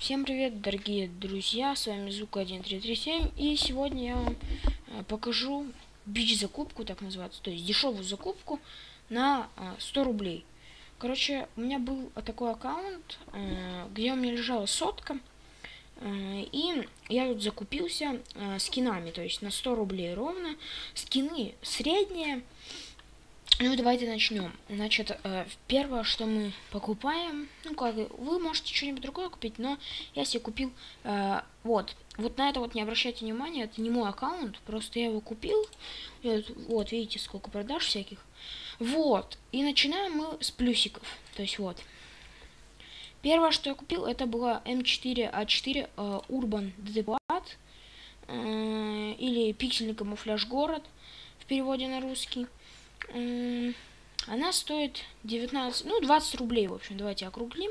Всем привет, дорогие друзья, с вами Звук1337, и сегодня я вам э, покажу бич-закупку, так называется, то есть дешевую закупку на 100 рублей. Короче, у меня был такой аккаунт, э, где у меня лежала сотка, э, и я тут закупился скинами, то есть на 100 рублей ровно. Скины средние, ну, давайте начнем. Значит, э, первое, что мы покупаем, ну, как вы можете что-нибудь другое купить, но я себе купил, э, вот, вот на это вот не обращайте внимания, это не мой аккаунт, просто я его купил, вот, видите, сколько продаж всяких. Вот, и начинаем мы с плюсиков, то есть вот. Первое, что я купил, это была М4А4 э, Urban Depot, э, или пиксельный камуфляж город, в переводе на русский. Она стоит 19, ну 20 рублей, в общем, давайте округлим.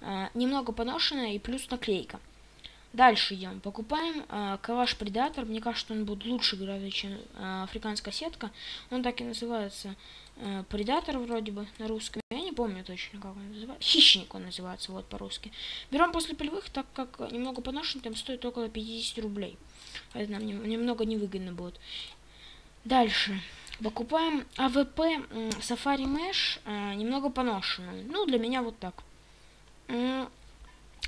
А, немного поношенная и плюс наклейка. Дальше идем. Покупаем э, Калаш Predator. Мне кажется, он будет лучше гораздо, чем э, африканская сетка. Он так и называется э, Predator вроде бы на русском. Я не помню точно, как он называется. Хищник он называется, вот по-русски. Берем после полевых, так как немного поношен, там стоит около 50 рублей. Это нам немного невыгодно будет. Дальше. Покупаем AWP Safari Mesh, э, немного поношенную. Ну, для меня вот так. На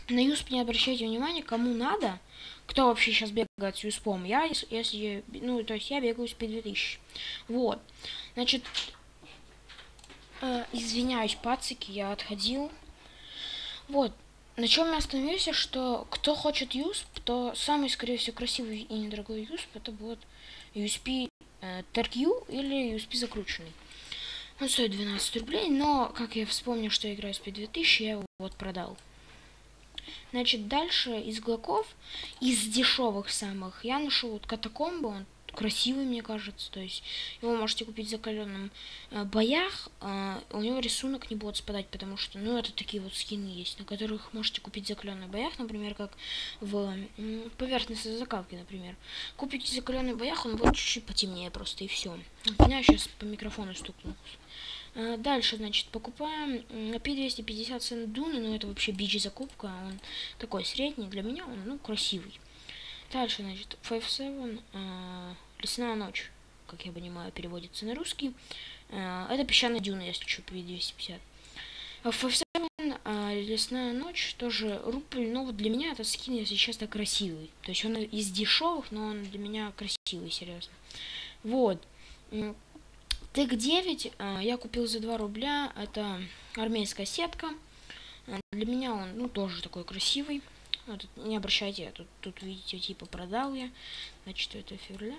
юсп не обращайте внимания, кому надо, кто вообще сейчас бегает с юспом. Я, если, ну, то есть я бегаю с P2000. Вот. Значит, э, извиняюсь, пацики, я отходил. Вот. На чем я остановился, что кто хочет юсп, то самый, скорее всего, красивый и недорогой юсп, это будет USP э, TRQ или USB закрученный. Он стоит 12 рублей, но, как я вспомнил, что я играю с P2000, я его вот продал. Значит, дальше из глоков, из дешевых самых, я нашел вот катакомбу, он красивый, мне кажется. То есть его можете купить в закаленном э, боях. Э, у него рисунок не будет спадать, потому что, ну, это такие вот скины есть, на которых можете купить в боях, например, как в э, поверхностной закалке, например. Купите в боях, он будет чуть-чуть потемнее просто, и все. меня сейчас по микрофону стукнул. Э, дальше, значит, покупаем на P250 цен Дуны, но это вообще бич закупка, он такой средний, для меня он, ну, красивый. Дальше, значит, 5-7, э, Лесная ночь, как я понимаю, переводится на русский. Э, это песчаная дюна, если что, P250. FF7 э, Лесная ночь тоже рубль, но вот для меня этот скин, если честно, красивый. То есть он из дешевых, но он для меня красивый, серьезно. Вот. Тык 9 э, я купил за 2 рубля. Это армейская сетка. Э, для меня он, ну, тоже такой красивый. Ну, тут не обращайте, тут, тут видите, типа продал я на 4 февраля.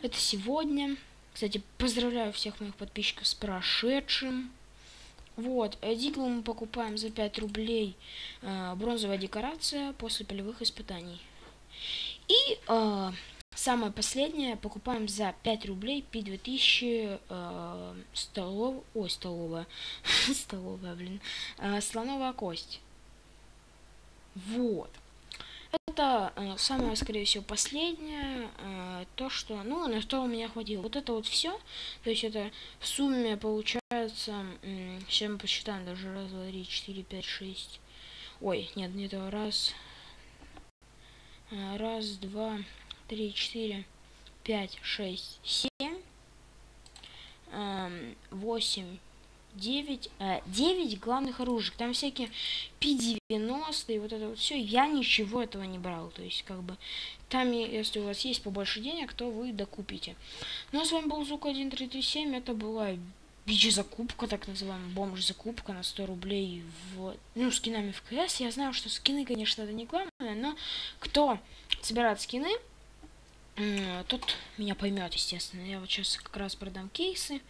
Это сегодня. Кстати, поздравляю всех моих подписчиков с прошедшим. Вот, Диглу мы покупаем за 5 рублей э, бронзовая декорация после полевых испытаний. И э, самое последнее покупаем за 5 рублей P2000 э, столов... Ой, столовая. столовая, блин. Э, слоновая кость. Вот это э, самое, скорее всего, последнее, э, то, что, ну, на что у меня хватило. Вот это вот все, то есть это в сумме получается, э, сейчас мы посчитаем, даже раз, два, три, четыре, пять, шесть, ой, нет, не это, раз, э, раз, два, три, четыре, пять, шесть, семь, э, восемь, 9, э, 9 главных оружий. Там всякие P90 и вот это вот все. Я ничего этого не брал. То есть, как бы, там, если у вас есть побольше денег, то вы докупите. Ну, а с вами был Звук 1337. Это была бич-закупка, так называемая, бомж-закупка на 100 рублей в, ну, скинами в КС. Я знаю, что скины, конечно, это не главное, но кто собирает скины, тот меня поймет, естественно. Я вот сейчас как раз продам кейсы.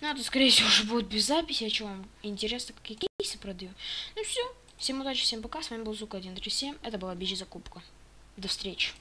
Ну, это, скорее всего, уже будет без записи, а что вам интересно, какие кейсы продаю. Ну, все. Всем удачи, всем пока. С вами был Звук 137. Это была Бич закупка. До встречи.